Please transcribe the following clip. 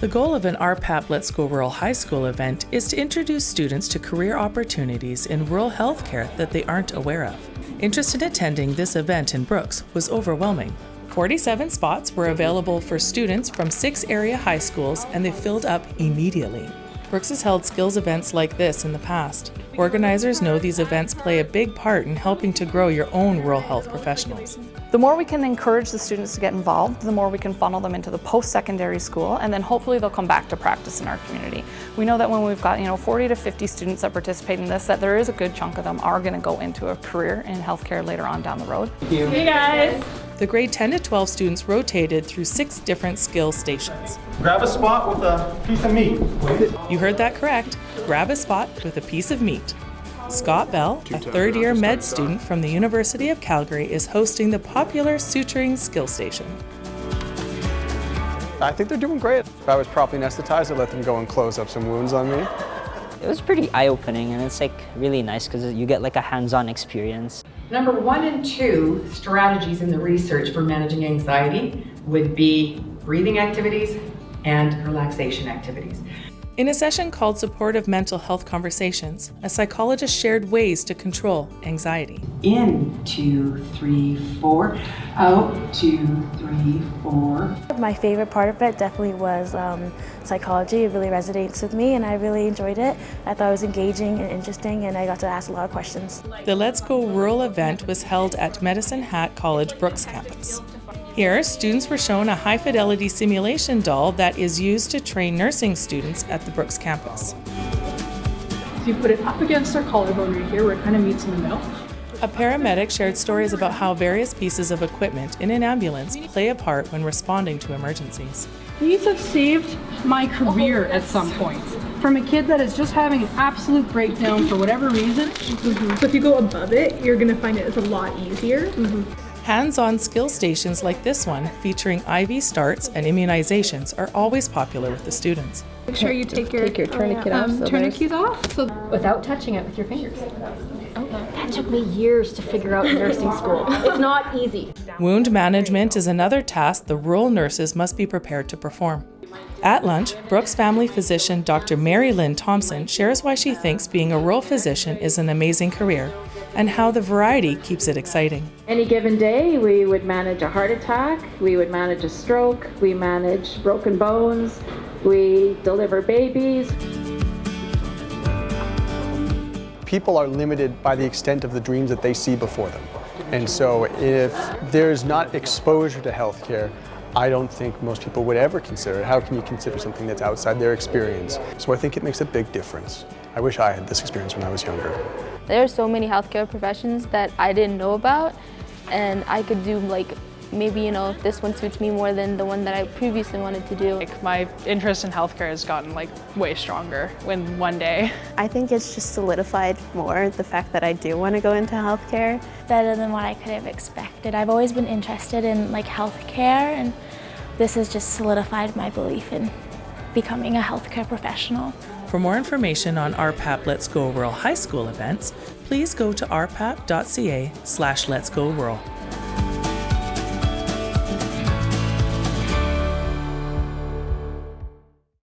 The goal of an RPAP Let's Go Rural High School event is to introduce students to career opportunities in rural healthcare that they aren't aware of. Interest in attending this event in Brooks was overwhelming. 47 spots were available for students from six area high schools and they filled up immediately. Brooks has held skills events like this in the past. Organizers know these events play a big part in helping to grow your own rural health professionals. The more we can encourage the students to get involved, the more we can funnel them into the post-secondary school and then hopefully they'll come back to practice in our community. We know that when we've got you know 40 to 50 students that participate in this, that there is a good chunk of them are going to go into a career in healthcare later on down the road. Thank you. Hey guys! The grade 10 to 12 students rotated through six different skill stations. Grab a spot with a piece of meat. You heard that correct. Grab a spot with a piece of meat. Scott Bell, a third year med student from the University of Calgary, is hosting the popular suturing skill station. I think they're doing great. If I was properly anesthetized, I'd let them go and close up some wounds on me. It was pretty eye-opening and it's like really nice because you get like a hands-on experience. Number one and two strategies in the research for managing anxiety would be breathing activities and relaxation activities. In a session called Supportive Mental Health Conversations, a psychologist shared ways to control anxiety. In, two, three, four. Out, two, three, four. My favorite part of it definitely was um, psychology. It really resonates with me and I really enjoyed it. I thought it was engaging and interesting and I got to ask a lot of questions. The Let's Go Rural event was held at Medicine Hat College Brooks campus. Here, students were shown a high fidelity simulation doll that is used to train nursing students at the Brooks campus. So you put it up against their collarbone right here where it kind of meets in the middle. A paramedic shared stories about how various pieces of equipment in an ambulance play a part when responding to emergencies. These have saved my career at some point. From a kid that is just having an absolute breakdown for whatever reason. Mm-hmm. So if you go above it, you're gonna find it is a lot easier. Mm-hmm. Hands-on skill stations like this one, featuring IV starts and immunizations, are always popular with the students. Make sure you take your, take your tourniquet um, off. So tourniquets off. So without touching it with your fingers. That took me years to figure out in nursing school. It's not easy. Wound management is another task the rural nurses must be prepared to perform. At lunch, Brooks family physician Dr. Mary Lynn Thompson shares why she thinks being a rural physician is an amazing career and how the variety keeps it exciting. Any given day, we would manage a heart attack, we would manage a stroke, we manage broken bones, we deliver babies. People are limited by the extent of the dreams that they see before them. And so if there's not exposure to healthcare, I don't think most people would ever consider it. How can you consider something that's outside their experience? So I think it makes a big difference. I wish I had this experience when I was younger. There are so many healthcare professions that I didn't know about and I could do like maybe you know this one suits me more than the one that I previously wanted to do. Like my interest in healthcare has gotten like way stronger when one day. I think it's just solidified more the fact that I do want to go into healthcare. Better than what I could have expected. I've always been interested in like healthcare and this has just solidified my belief in becoming a healthcare professional. For more information on RPAP Let's Go Rural High School events, please go to rpap.ca slash Let's Go Rural.